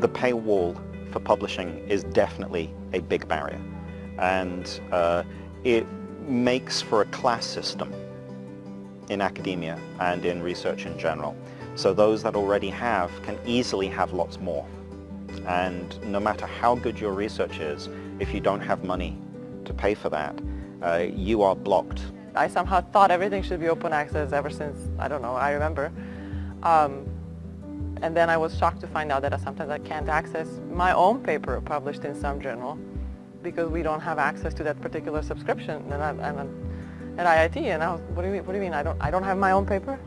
the paywall for publishing is definitely a big barrier and uh, it makes for a class system in academia and in research in general. So those that already have can easily have lots more. And no matter how good your research is, if you don't have money to pay for that, uh, you are blocked. I somehow thought everything should be open access ever since, I don't know, I remember. Um, and then I was shocked to find out that sometimes I can't access my own paper published in some journal because we don't have access to that particular subscription. And I'm, I'm at IIT, and I was, what do you mean? What do you mean? I don't, I don't have my own paper?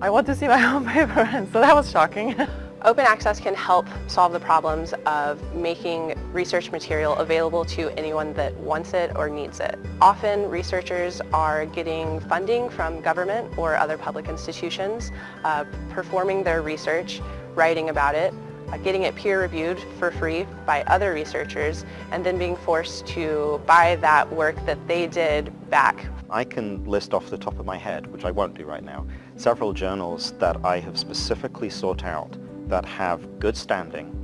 I want to see my own paper, and so that was shocking. Open access can help solve the problems of making research material available to anyone that wants it or needs it. Often researchers are getting funding from government or other public institutions, uh, performing their research, writing about it, uh, getting it peer-reviewed for free by other researchers, and then being forced to buy that work that they did back. I can list off the top of my head, which I won't do right now, several journals that I have specifically sought out that have good standing,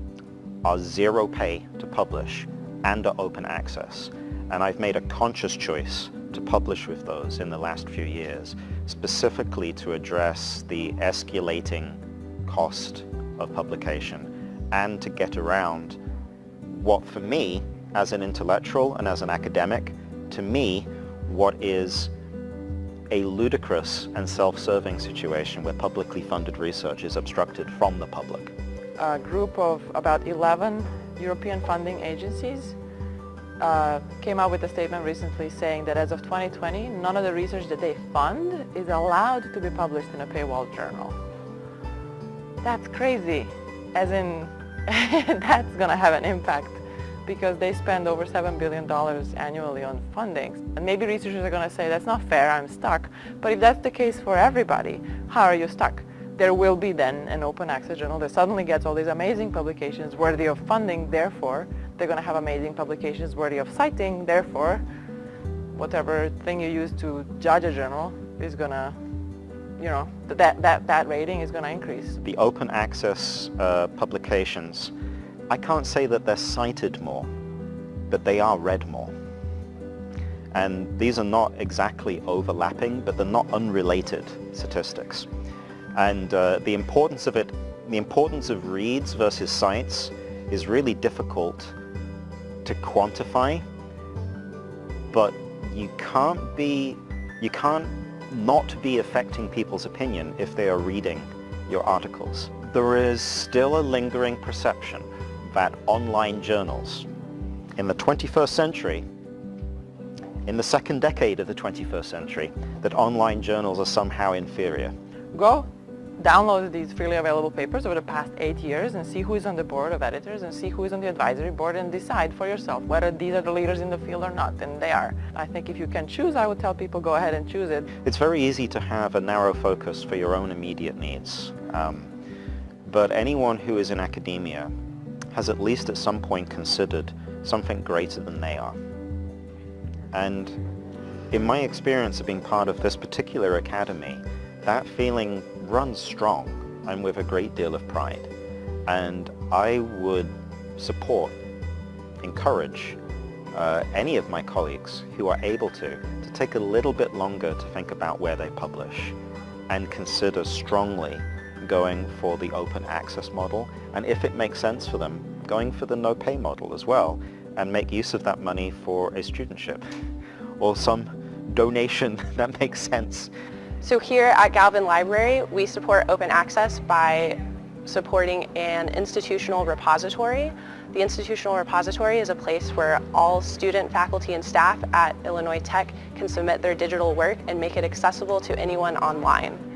are zero pay to publish, and are open access. And I've made a conscious choice to publish with those in the last few years, specifically to address the escalating cost of publication and to get around what for me, as an intellectual and as an academic, to me, what is a ludicrous and self-serving situation where publicly funded research is obstructed from the public. A group of about 11 European funding agencies uh, came out with a statement recently saying that as of 2020, none of the research that they fund is allowed to be published in a paywall journal. That's crazy, as in that's going to have an impact because they spend over $7 billion annually on funding. And maybe researchers are going to say, that's not fair, I'm stuck. But if that's the case for everybody, how are you stuck? There will be then an open access journal that suddenly gets all these amazing publications worthy of funding, therefore they're going to have amazing publications worthy of citing, therefore whatever thing you use to judge a journal is going to you know, that, that, that rating is going to increase. The open access uh, publications I can't say that they're cited more, but they are read more. And these are not exactly overlapping, but they're not unrelated statistics. And uh, the importance of it, the importance of reads versus cites is really difficult to quantify, but you can't be, you can't not be affecting people's opinion if they are reading your articles. There is still a lingering perception that online journals in the 21st century, in the second decade of the 21st century, that online journals are somehow inferior. Go download these freely available papers over the past eight years and see who is on the board of editors and see who is on the advisory board and decide for yourself whether these are the leaders in the field or not, and they are. I think if you can choose, I would tell people go ahead and choose it. It's very easy to have a narrow focus for your own immediate needs. Um, but anyone who is in academia has at least at some point considered something greater than they are. And in my experience of being part of this particular academy, that feeling runs strong and with a great deal of pride. And I would support, encourage uh, any of my colleagues who are able to, to take a little bit longer to think about where they publish and consider strongly going for the open access model, and if it makes sense for them, going for the no pay model as well, and make use of that money for a studentship or some donation that makes sense. So here at Galvin Library, we support open access by supporting an institutional repository. The institutional repository is a place where all student, faculty, and staff at Illinois Tech can submit their digital work and make it accessible to anyone online.